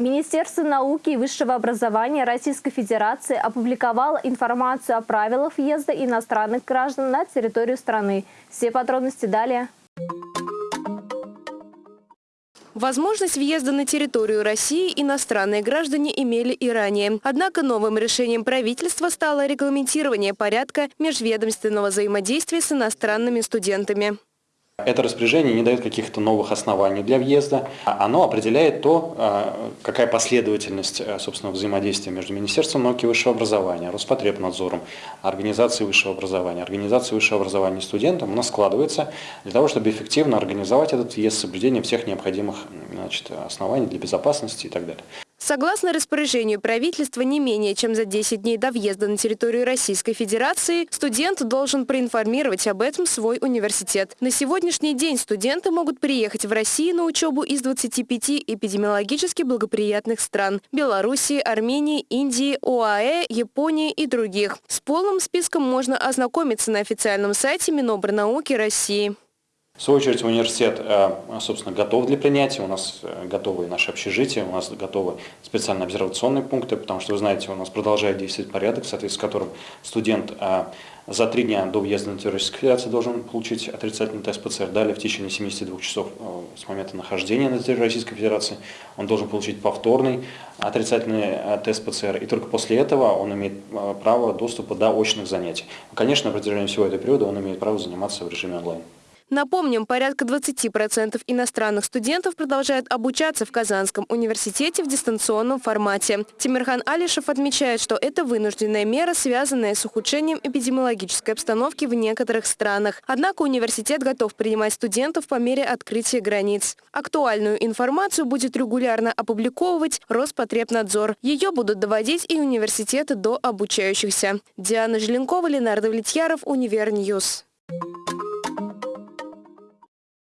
Министерство науки и высшего образования Российской Федерации опубликовало информацию о правилах въезда иностранных граждан на территорию страны. Все подробности далее. Возможность въезда на территорию России иностранные граждане имели и ранее. Однако новым решением правительства стало регламентирование порядка межведомственного взаимодействия с иностранными студентами. Это распоряжение не дает каких-то новых оснований для въезда. Оно определяет то, а, какая последовательность а, собственно, взаимодействия между Министерством науки и высшего образования, Роспотребнадзором, Организацией высшего образования, Организацией высшего образования студентам у нас складывается для того, чтобы эффективно организовать этот въезд с соблюдением всех необходимых значит, оснований для безопасности и так далее. Согласно распоряжению правительства, не менее чем за 10 дней до въезда на территорию Российской Федерации студент должен проинформировать об этом свой университет. На сегодняшний день студенты могут приехать в Россию на учебу из 25 эпидемиологически благоприятных стран – Белоруссии, Армении, Индии, ОАЭ, Японии и других. С полным списком можно ознакомиться на официальном сайте Минобрнауки России. В свою очередь университет, э, собственно, готов для принятия, у нас э, готовы наши общежития, у нас готовы специальные обсервационные пункты, потому что, вы знаете, у нас продолжает действовать порядок, в соответствии с которым студент э, за три дня до въезда на территорию Российской Федерации должен получить отрицательный тест ПЦР. Далее в течение 72 часов с момента нахождения на территории Российской Федерации он должен получить повторный отрицательный тест ПЦР. И только после этого он имеет право доступа до очных занятий. Конечно, на протяжении всего этого периода он имеет право заниматься в режиме онлайн. Напомним, порядка 20% иностранных студентов продолжают обучаться в Казанском университете в дистанционном формате. Тимирхан Алишев отмечает, что это вынужденная мера, связанная с ухудшением эпидемиологической обстановки в некоторых странах. Однако университет готов принимать студентов по мере открытия границ. Актуальную информацию будет регулярно опубликовывать Роспотребнадзор. Ее будут доводить и университеты до обучающихся. Диана Желенкова, Ленар Давлетьяров, Univer News.